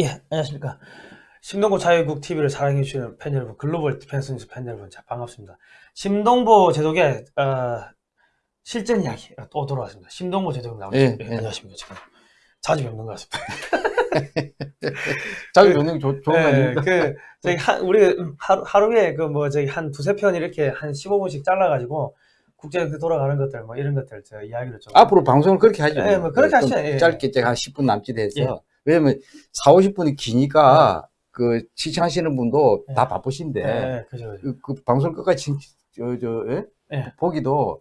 예, 안녕하십니까. 심동보 자유국 TV를 사랑해주시는 팬 여러분, Global Defense News 팬 여러분, 자, 반갑습니다. 심동보 제독의, 어, 실전 이야기, 어, 또 돌아왔습니다. 심동보 제독님 나오셨습니다. 예, 예, 예. 안녕하십니까. 지금 자주 뵙는 것 같습니다. 자주 뵈면 좋은 거 예, 아닙니까? 그, 저희 한, 우리 하루, 하루에 그 뭐, 저기 한 두세 편 이렇게 한 15분씩 잘라가지고, 국제 그 돌아가는 것들, 뭐, 이런 것들, 저 이야기를 좀. 앞으로 방송을 그렇게 하죠. 예, 뭐 그렇게 좀 하시죠. 예. 짧게 제가 한 10분 남짓 해서. 예. 왜냐면 4, 50분이 기니까 그 시청하시는 분도 예. 다 바쁘신데 예, 그죠, 그죠. 그, 그 방송을 끝까지 진- 저, 저, 예? 예. 보기도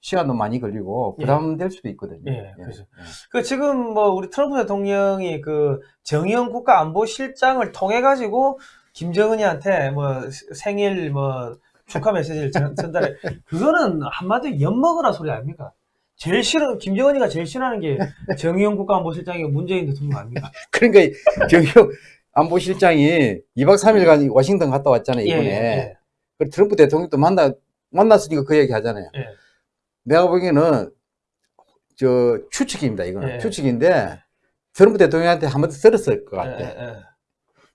시간도 많이 걸리고 예. 부담될 수도 있거든요. 예, 그죠. 그 지금 뭐 우리 트럼프 대통령이 그 정의용 국가안보실장을 통해 가지고 김정은이한테 뭐 생일 뭐 축하 메시지를 전, 전달해 그거는 한마디로 엿먹으라 소리 아닙니까? 제일 싫은 김정은이가 제일 싫어하는 게 정의용 국가안보실장이 문재인 대통령 아닙니까? 그러니까 정경 안보실장이 2박 3일간 워싱턴 갔다 왔잖아요, 예, 이번에. 예, 그 트럼프 대통령도 만나, 만났으니까 그 얘기 하잖아요. 예. 내가 보기에는 저 추측입니다. 이거는 예. 추측인데 트럼프 대통령한테 한마디 들었을 것 예, 같아. 예, 예,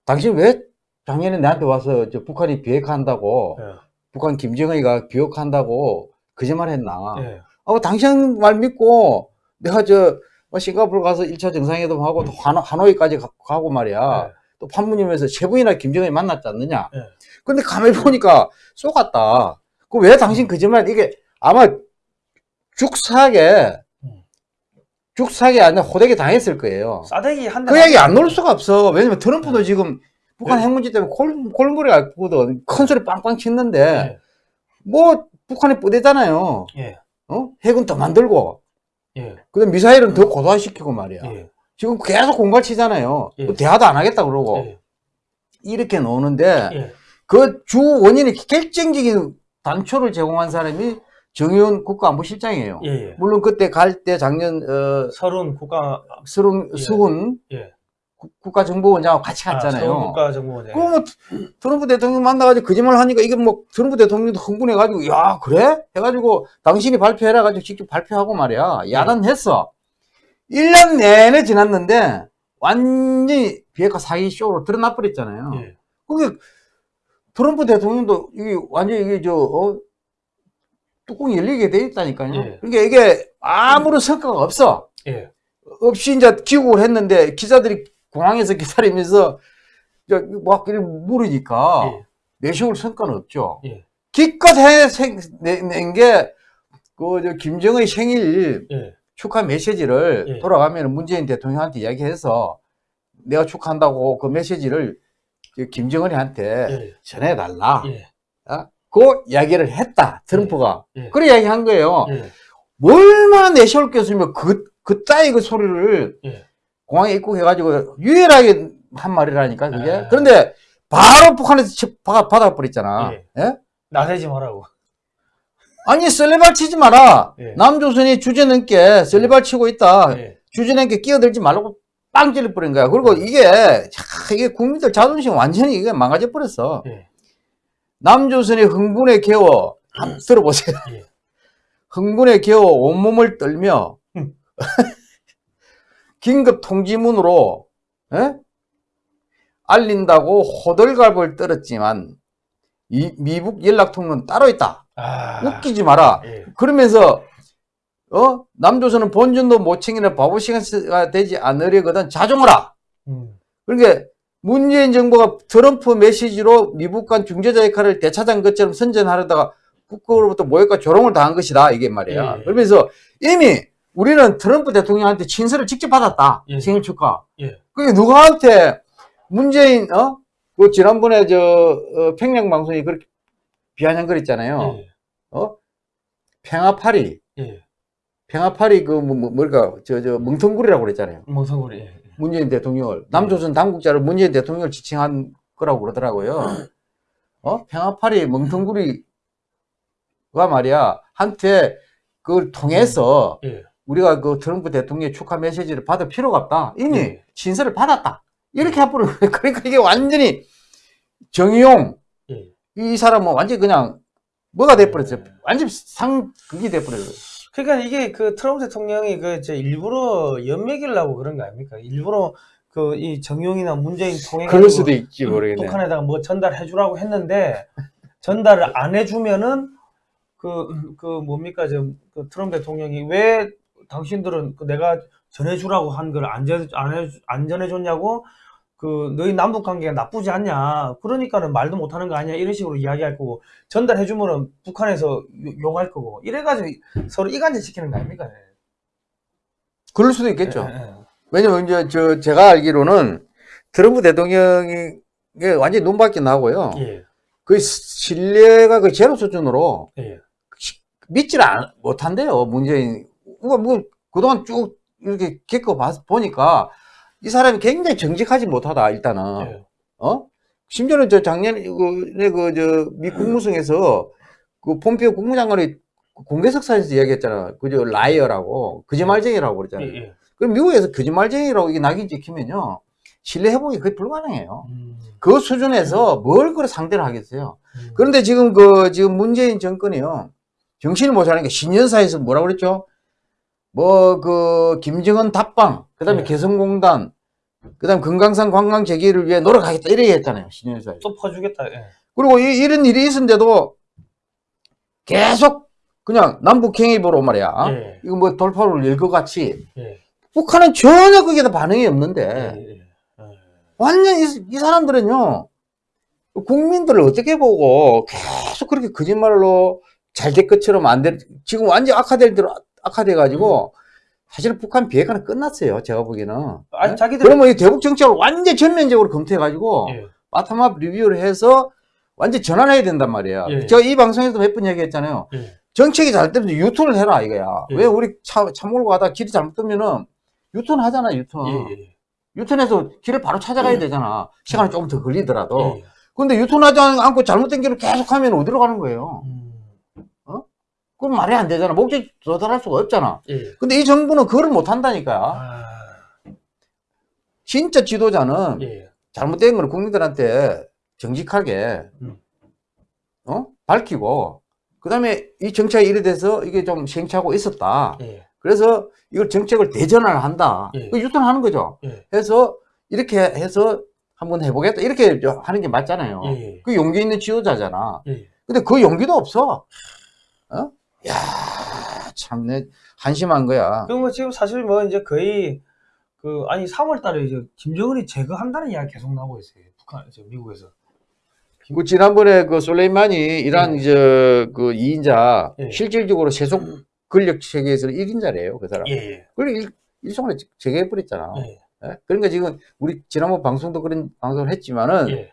당신 왜 작년에 나한테 와서 저 북한이 비핵화한다고 예, 북한 김정은이가 비핵화한다고 거짓말했나? 예. 어, 당신 말 믿고 내가 저뭐 싱가포르 가서 1차 정상회담 하고 또 하노, 하노이까지 가, 가고 말이야. 예. 또 판문점에서 세 번이나 김정은이 만났지 않느냐? 예. 근데 가만히 보니까 쏘갔다. 그 왜 당신 거짓말, 이게 아마 죽사게, 음. 죽사게 아니라 호되게 당했을 거예요. 싸대기 한그 대. 얘기 안 놓을 수가 없어. 왜냐면 트럼프도 네. 지금 북한 네. 핵 문제 때문에 골, 골머리 아프거든. 큰 소리 빵빵 치는데, 예, 뭐, 북한이 뿌대잖아요. 예, 어? 핵은 더 만들고, 예, 그 다음 미사일은 더 고도화시키고 말이야. 예, 지금 계속 공갈 치잖아요. 예. 또 대화도 안 하겠다 그러고. 예, 이렇게 노는데, 예, 그주 원인이 결정적인 단초를 제공한 사람이 정의원 국가안보실장이에요. 예, 예. 물론 그때 갈 때 작년 어 서른 국가 예. 수훈 예. 국- 국가정보원장하고 같이 아, 갔잖아요. 서른 국가정보원. 예. 그럼 뭐 트럼프 대통령 만나가지고 거짓말 하니까 이게 뭐 트럼프 대통령도 흥분해가지고 야 그래? 해가지고 당신이 발표해라 가지고 직접 발표하고 말이야 야단했어. 1년 내내 지났는데 완전히 비핵화 사기 쇼로 드러나 버렸잖아요. 예. 그게 트럼프 대통령도 이게 완전 히 이게 저 어, 뚜껑이 열리게 돼 있다니까요. 예. 그러니까 이게 아무런 성과가 없어. 예. 없이 이제 귀국을 했는데 기자들이 공항에서 기다리면서 막 물으니까 예. 내세울 성과는 없죠. 예. 기껏 해낸게 그 김정의 생일 예. 축하 메시지를 예. 돌아가면 문재인 대통령한테 이야기해서 내가 축하한다고 그 메시지를 저 김정은이한테 예. 전해달라. 예. 어? 그 이야기를 했다. 트럼프가. 예. 그래 이야기한 거예요. 예. 얼마나 내세울 게 없으면 그, 그따위 그 소리를 예. 공항에 입국해가지고 유일하게 한 말이라니까, 그게. 아. 그런데 바로 북한에서 치- 받아, 받아버렸잖아. 예. 예? 나대지 말라고. 아니, 썰레발 치지 마라. 예. 남조선이 주제넘게 썰레발 치고 있다. 예. 주제넘게 끼어들지 말라고 빵 찔러버린 거야. 그리고 이게, 차, 이게 국민들 자존심 완전히 이게 망가져 버렸어. 예. 남조선의 흥분에 겨워, 한번 들어보세요. 예. 흥분에 겨워 온몸을 떨며, 음. 긴급 통지문으로, 예? 알린다고 호들갑을 떨었지만, 이 미국 연락통로는 따로 있다. 아. 웃기지 마라. 예. 그러면서, 어? 남조선은 본전도 못 챙기는 바보시가 되지 않으려거든 자중하라. 음. 그러니까 문재인 정부가 트럼프 메시지로 미국 간 중재자 역할을 되찾은 것처럼 선전하려다가 북으로부터 모욕과 조롱을 당한 것이다 이게 말이야. 예, 예. 그러면서 이미 우리는 트럼프 대통령한테 친서를 직접 받았다. 예. 생일 축하. 예. 그게 누구한테 문재인 어? 그 지난번에 저 어, 평양 방송이 그렇게 비아냥거렸잖아요. 예. 어? 평화파리. 예. 평화파리 그 뭐, 뭐, 뭐랄까 저저 멍텅구리라고 그랬잖아요. 멍성구리. 예. 문재인 대통령을 남조선 당국자를 문재인 대통령을 지칭한 거라고 그러더라고요. 어 평화파리 멍텅구리가 말이야 한테 그걸 통해서 예. 우리가 그 트럼프 대통령의 축하 메시지를 받을 필요가 없다. 이미 예. 신설을 받았다. 이렇게 해버린 거예요. 그러니까 이게 완전히 정의용 예. 이 사람은 완전히 그냥 뭐가 돼버렸어요. 예. 완전 상 극이 돼버려요. 그러니까 이게 그 트럼프 대통령이 그 이제 일부러 연맥이려고 그런 거 아닙니까? 일부러 그 이 정용이나 문재인 통해 그럴 수도 있지 모르겠네. 북한에다가 뭐 전달해 주라고 했는데 전달을 안 해주면은 그, 그 뭡니까 지금 그 트럼프 대통령이 왜 당신들은 그 내가 전해주라고 한 걸안 전, 해, 전해줬냐고 그 너희 남북 관계가 나쁘지 않냐 그러니까는 말도 못하는 거 아니야 이런 식으로 이야기할 거고 전달해 주면은 북한에서 욕- 욕할 거고 이래가지고 서로 이간질 시키는 거 아닙니까? 그럴 수도 있겠죠. 예, 예. 왜냐면 이제 저 제가 알기로는 트럼프 대통령이 완전히 눈밖에 나고요. 예, 그 신뢰가 그 제로 수준으로 예, 안- 못한대요, 문재인. 뭐, 뭐, 그동안 쭉 이렇게 겪어 봤, 보니까 이 사람이 굉장히 정직하지 못하다, 일단은. 예. 어? 심지어는 저 작년에 그, 그, 저, 미 국무성에서 그 폼페오 국무장관이 공개석상에서 이야기했잖아. 그저 liar라고, 거짓말쟁이라고 그랬잖아요. 예, 예. 그럼 미국에서 거짓말쟁이라고 이게 낙인 찍히면요. 신뢰 회복이 거의 불가능해요. 음, 그 수준에서 뭘 그래 상대를 하겠어요. 음. 그런데 지금 그, 지금 문재인 정권이요. 정신을 못 차리는 게 신년사에서 뭐라고 그랬죠? 뭐, 그, 김정은 답방, 그 다음에 네. 개성공단, 그 다음 금강산 관광 재개를 위해 노력하겠다. 이렇게 했잖아요. 신년사에서. 또 퍼주겠다. 예. 그리고 이, 이런 일이 있었는데도 계속 그냥 남북행입으로 말이야. 예. 이거 뭐 돌파를 열 것 같이. 예. 북한은 전혀 거기에 반응이 없는데. 예, 예. 예. 완전 이, 이 사람들은요 국민들을 어떻게 보고 계속 그렇게 거짓말로 잘 될 것처럼 안 될, 지금 완전 악화될 대로 악화돼 가지고 사실 북한 비핵화는 끝났어요 제가 보기에는 아니 네? 자기들 그러면 이 대북 정책을 완전 전면적으로 검토해 가지고 예. bottom-up review를 해서 완전 전환해야 된단 말이야 예. 제가 이 방송에서 몇번 얘기했잖아요 예. 정책이 잘못되면 유턴을 해라 이거야 예. 왜 우리 차, 차 몰고 가다 길이 잘못 뜨면은 유턴 하잖아 유턴 예, 예. 유턴해서 길을 바로 찾아가야 되잖아. 시간이 조금 더 걸리더라도. 예. 근데 유턴하지 않고 잘못된 길을 계속 하면 어디로 가는 거예요? 음. 그건 말이 안 되잖아. 목적 도달할 수가 없잖아. 예. 근데 이 정부는 그걸 못 한다니까. 아, 진짜 지도자는 예. 잘못된 걸 국민들한테 정직하게, 음. 어? 밝히고, 그 다음에 이 정책이 이래 돼서 이게 좀 시행착오가 있었다. 예. 그래서 이걸 정책을 대전을 한다. 예. 그 유턴하는 거죠. 예. 해서 이렇게 해서 한번 해보겠다. 이렇게 하는 게 맞잖아요. 예. 그 용기 있는 지도자잖아. 예. 근데 그 용기도 없어. 어? 야, 참, 내, 한심한 거야. 그뭐 지금 사실 뭐 이제 거의 그 아니 3월 달에 이제 김정은이 제거한다는 이야기 계속 나오고 있어요. 북한 저 미국에서. 그 지난번에 그 솔레이만이 이란 예. 이제 그 2인자 예. 실질적으로 세속 권력 체계에서는 1인자래요, 그 사람. 예. 예. 그걸 일, 일종의 제거해 버렸잖아. 예. 예? 그러니까 지금 우리 지난번 방송도 그런 방송을 했지만은 예.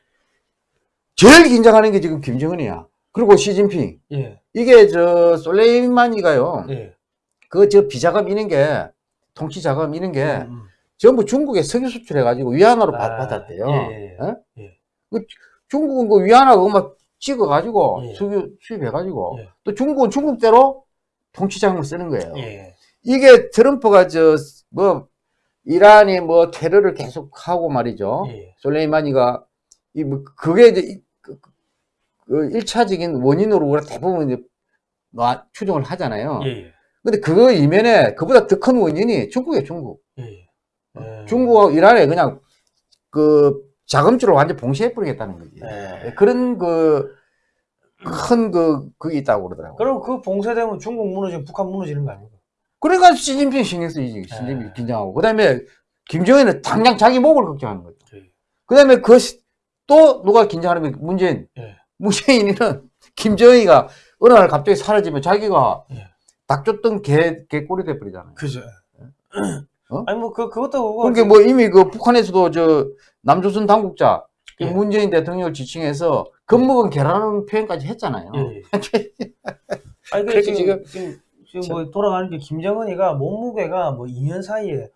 제일 긴장하는 게 지금 김정은이야. 그리고 시진핑. 예. 이게 저 솔레이마니가요. 예. 그 저 비자금 이런 게 통치 자금 이런 게 음. 전부 중국에 석유 수출해 가지고 위안화로 받- 아, 받았대요. 예, 예, 어? 예. 그 중국은 그 위안화 그거 막 찍어 가지고 예. 석유 수입해 가지고 예. 또 중국은 중국대로 통치 자금을 쓰는 거예요. 예. 이게 트럼프가 저 뭐 이란이 뭐 테러를 계속 하고 말이죠. 예. 솔레이마니가 이 뭐 그게 이제 일차적인 원인으로 우리가 대부분 이제 놔- 추정을 하잖아요. 예. 근데 그 이면에 그보다 더 큰 원인이 중국이에요, 중국. 예. 예. 중국하고 이란에 그냥 그 자금줄을 완전 봉쇄해 버리겠다는 거지. 예. 그런 그 큰 그 그게 있다고 그러더라고요. 그럼 그 봉쇄되면 중국 무너지면 북한 무너지는 거 아닙니까? 그러니까 시진핑 신경 쓰이지. 시진핑 예. 긴장하고. 그 다음에 김정은은 당장 자기 목을 걱정하는 거죠. 예. 그다음에 그 또 누가 긴장하면 문재인. 예. 문재인이는 김정은이가 어느 날 갑자기 사라지면 자기가 예. 닭 줬던 개 개꼴이 돼 버리잖아요. 그죠. 어? 아니 뭐 그 그것도 그거 그러니까 뭐 이미 그 북한에서도 저 남조선 당국자 그 예. 문재인 대통령을 지칭해서 겁먹은 개라는 표현까지 했잖아요. 예. 아니 그 지금 지금- 지금 지금 뭐 돌아가는 게 김정은이가 몸무게가 뭐 2년 사이에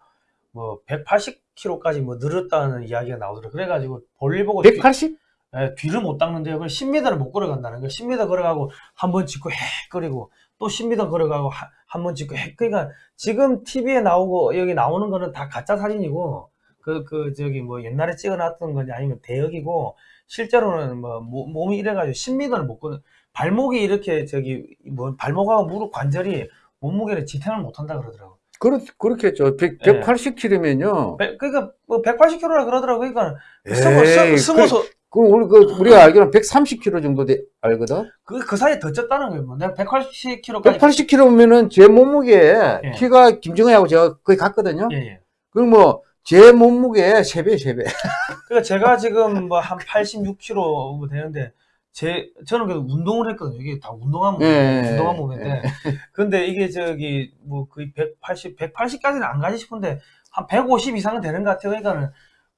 뭐 180kg까지 뭐 늘었다는 이야기가 나오더라고. 그래가지고 볼일 보고 뒤, 180? 예, 뒤를 못 닦는데요. 그걸 10m를 못 걸어간다는 거예요. 10m 걸어가고 한 번 짚고 헷거리고 또 10m 걸어가고 한 번 짚고 헷 그러니까 지금 TV에 나오고 여기 나오는 거는 다 가짜 사진이고 그 그 저기 뭐 옛날에 찍어놨던 건지 아니면 대역이고 실제로는 뭐 모- 몸이 이래가지고 10m를 못 걸어 발목이 이렇게 저기 뭐 발목하고 무릎 관절이 몸무게를 지탱을 못 한다 그러더라고. 그렇, 그렇겠죠. 100, 예. 180km면요. 배- 그러니까 뭐 180km라 그러더라고. 그러니까 스무 스- 스무 소 그, 우리, 그, 우리가 알기로는 130km 정도 돼, 알거든? 그, 그 사이에 더 쪘다는 거예요. 뭐. 내가 180km까지 180km면은 제 몸무게에 예. 키가 김정은하고 제가 거의 같거든요? 예, 예. 그럼 뭐, 제 몸무게의 3배, 3배. 그러니까 제가 지금 뭐 한 86kg 뭐 되는데 제 저는 그래도 운동을 했거든요. 이게 다 운동한 몸, 예, 운동한 예, 몸인데 근데 이게 저기 뭐 거의 180, 180까지는 안 가지 싶은데 한 150 이상은 되는 것 같아요. 그러니까는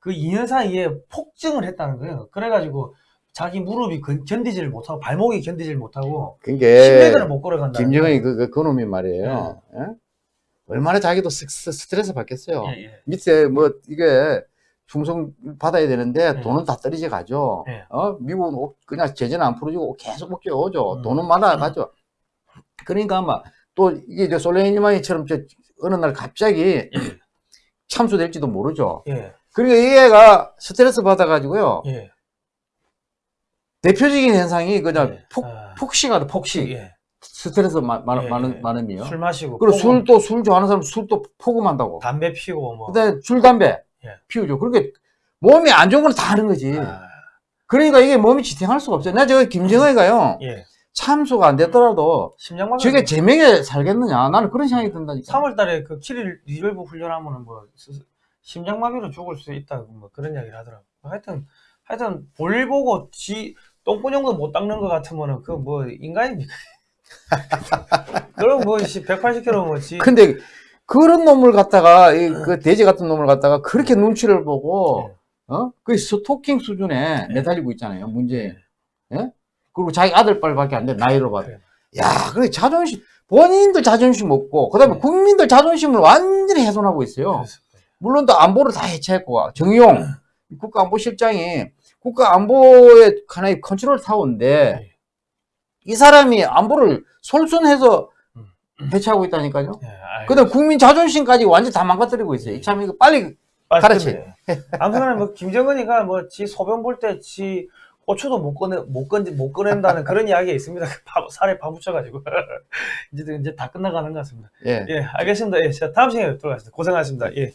그 2년 사이에 폭증을 했다는 거예요. 그래가지고 자기 무릎이 건- 견디지를 못하고 발목이 견디지를 못하고 그게, 10m를 못 걸어간다. 김정은이 그, 그, 그 놈이 말이에요. 예? 얼마나 자기도 스, 스트레스 받겠어요. 예, 예. 밑에 뭐, 이게, 충성 받아야 되는데 예. 돈은 다 떨어져 가죠. 예. 어? 미국은 오- 그냥 제재는 안 풀어주고 계속 먹게 오죠. 음. 돈은 많아 가죠. 그러니까 아마 또 이게 저 솔레이마니처럼 저 어느 날 갑자기 참수될지도 모르죠. 이 애가 스트레스 받아가지고요. 예. 대표적인 현상이 그냥 예. 폭, 아, 폭식하다, 폭식. 예. 스트레스 마, 많, 예, 많은, 예. 많음이요. 술 마시고 그리고 술 또 술 좋아하는 사람 술 또 폭음한다고. 담배 피우고 뭐 그다음에 술, 담배 예. 피우죠. 그렇게 몸이 안 좋은 건 다 하는 거지. 아, 그러니까 이게 몸이 지탱할 수가 없어요. 내가 저 김정은이가요. 예. 참수가 안 됐더라도 심장마비 저게 제명에 살겠느냐. 나는 그런 생각이 든다니까. 3월달에 그 Key Resolve 훈련하면은 뭐 스- 심장마비로 죽을 수 있다고 뭐 그런 이야기를 하더라고. 하여튼 하여튼 볼 보고 지 똥구녕도 못 닦는 것 같으면은 그 뭐 인간입니까? 그럼 뭐 180kg 뭐지 근데 그런 놈을 갖다가 이 그 돼지 같은 놈을 갖다가 그렇게 눈치를 보고 어? 그 스토킹 수준에 네. 매달리고 있잖아요. 문제. 예? 그리고 자기 아들 빨밖에 안 돼. 나이로 봐도. 야, 그래 자존심 본인들 자존심 없고 그 다음에 네. 국민들 자존심을 완전히 훼손하고 있어요. 그래서 물론 또 안보를 다 해체했고 정용 국가안보실장이 국가안보의 하나의 컨트롤 타워인데 네. 이 사람이 안보를 솔선해서 음. 해체하고 있다니까요. 예, 알겠습니다. 그다음 국민 자존심까지 완전 다 망가뜨리고 있어요. 참 이거 빨리 아, 가르치. 근데 아무튼간에 뭐 김정은이가 뭐 지 소변 볼 때 지 고추도 못 꺼내 못 건지 못 꺼낸다는 그런 이야기가 있습니다. 그 파- 살에 파묻혀가지고 이제 이제 다 끝나가는 것 같습니다. 예. 예, 알겠습니다. 예, 자 다음 시간에 뵙도록 하겠습니다. 고생하셨습니다. 예.